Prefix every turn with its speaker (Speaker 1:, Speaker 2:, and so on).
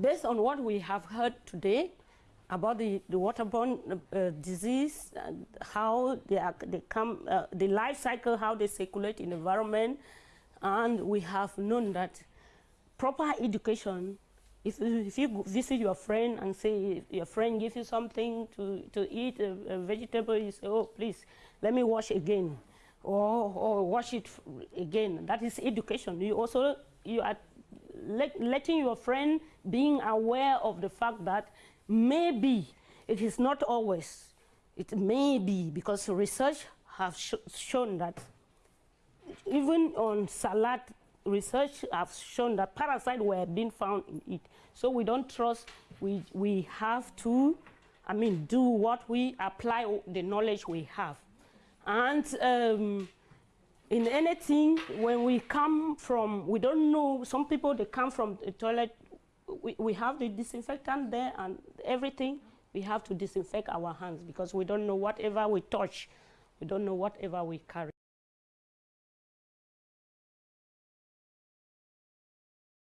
Speaker 1: Based on what we have heard today about the, the waterborne uh, disease, how they, are, they come, uh, the life cycle, how they circulate in the environment, and we have known that proper education, if, if you visit your friend and say your friend gives you something to, to eat, a, a vegetable, you say, oh, please, let me wash again, or, or wash it again. That is education. You also, you are let, letting your friend being aware of the fact that maybe it is not always, it may be, because research have sh shown that even on salad, research have shown that parasites were being found in it. So we don't trust, we, we have to, I mean, do what we apply the knowledge we have. And um, in anything, when we come from, we don't know, some people, they come from the toilet, we, we have the disinfectant there and everything, we have to disinfect our hands because we don't know whatever we touch, we don't know whatever we carry.